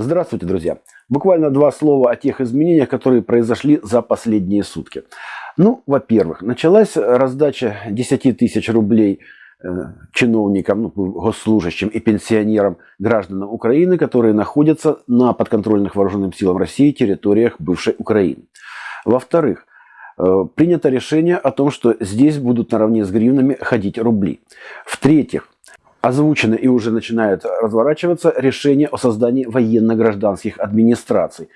Здравствуйте, друзья! Буквально два слова о тех изменениях, которые произошли за последние сутки. Ну, во-первых, началась раздача 10 тысяч рублей э, чиновникам, ну, госслужащим и пенсионерам гражданам Украины, которые находятся на подконтрольных вооруженным силам России территориях бывшей Украины. Во-вторых, э, принято решение о том, что здесь будут наравне с гривнами ходить рубли. В-третьих, озвучено и уже начинает разворачиваться решение о создании военно-гражданских администраций.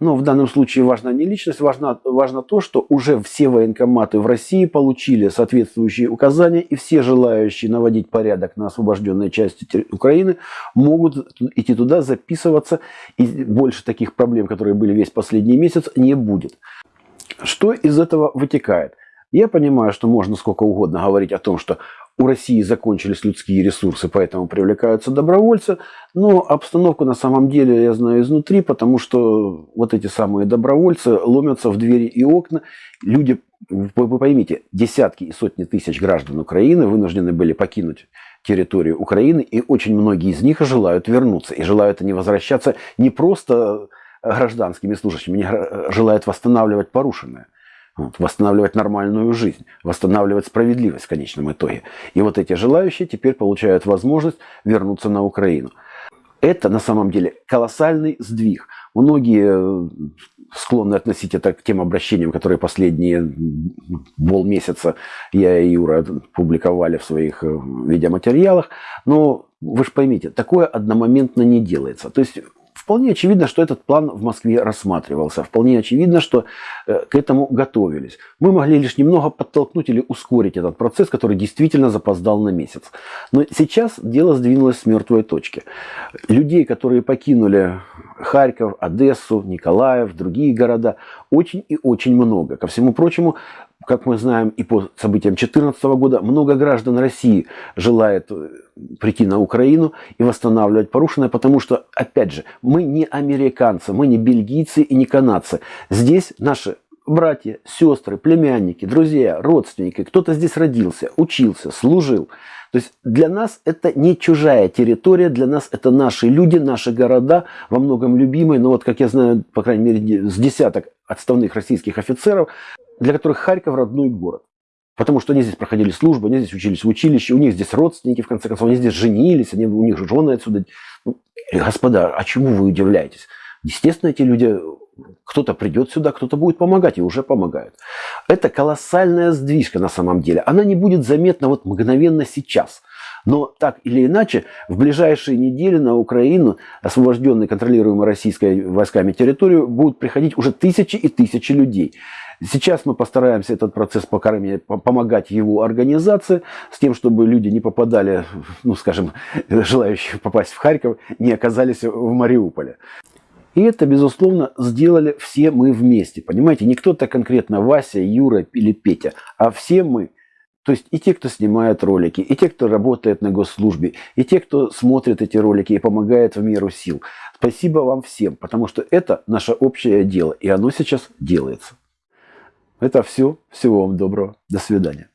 Но в данном случае важна не личность, важно, важно то, что уже все военкоматы в России получили соответствующие указания, и все желающие наводить порядок на освобожденной части Украины могут идти туда, записываться, и больше таких проблем, которые были весь последний месяц, не будет. Что из этого вытекает? Я понимаю, что можно сколько угодно говорить о том, что у России закончились людские ресурсы, поэтому привлекаются добровольцы. Но обстановку на самом деле я знаю изнутри, потому что вот эти самые добровольцы ломятся в двери и окна. Люди, вы поймите, десятки и сотни тысяч граждан Украины вынуждены были покинуть территорию Украины, и очень многие из них желают вернуться. И желают они возвращаться не просто гражданскими служащими, они желают восстанавливать порушенное восстанавливать нормальную жизнь, восстанавливать справедливость в конечном итоге. И вот эти желающие теперь получают возможность вернуться на Украину. Это на самом деле колоссальный сдвиг. Многие э, склонны относить это к тем обращениям, которые последние полмесяца я и Юра публиковали в своих э, видеоматериалах. Но вы же поймите, такое одномоментно не делается. То есть Вполне очевидно, что этот план в Москве рассматривался. Вполне очевидно, что э, к этому готовились. Мы могли лишь немного подтолкнуть или ускорить этот процесс, который действительно запоздал на месяц. Но сейчас дело сдвинулось с мертвой точки. Людей, которые покинули Харьков, Одессу, Николаев, другие города, очень и очень много. Ко всему прочему, как мы знаем и по событиям 2014 года, много граждан России желает э, прийти на Украину и восстанавливать порушенное, потому что, опять же, мы не американцы, мы не бельгийцы и не канадцы. Здесь наши братья, сестры, племянники, друзья, родственники, кто-то здесь родился, учился, служил. То есть для нас это не чужая территория, для нас это наши люди, наши города, во многом любимые. Но вот, как я знаю, по крайней мере, с десяток отставных российских офицеров, для которых Харьков родной город. Потому что они здесь проходили службу, они здесь учились в училище, у них здесь родственники, в конце концов, они здесь женились, они, у них жены отсюда. Ну, господа, а чему вы удивляетесь? Естественно, эти люди, кто-то придет сюда, кто-то будет помогать, и уже помогают. Это колоссальная сдвижка на самом деле. Она не будет заметна вот мгновенно сейчас. Но так или иначе, в ближайшие недели на Украину, освобожденные, контролируемые российскими войсками территорию, будут приходить уже тысячи и тысячи людей. Сейчас мы постараемся этот процесс покормить, помогать его организации, с тем, чтобы люди не попадали, ну скажем, желающие попасть в Харьков, не оказались в Мариуполе. И это, безусловно, сделали все мы вместе. Понимаете, не кто-то конкретно Вася, Юра или Петя, а все мы. То есть и те, кто снимает ролики, и те, кто работает на госслужбе, и те, кто смотрит эти ролики и помогает в меру сил. Спасибо вам всем, потому что это наше общее дело, и оно сейчас делается. Это все. Всего вам доброго. До свидания.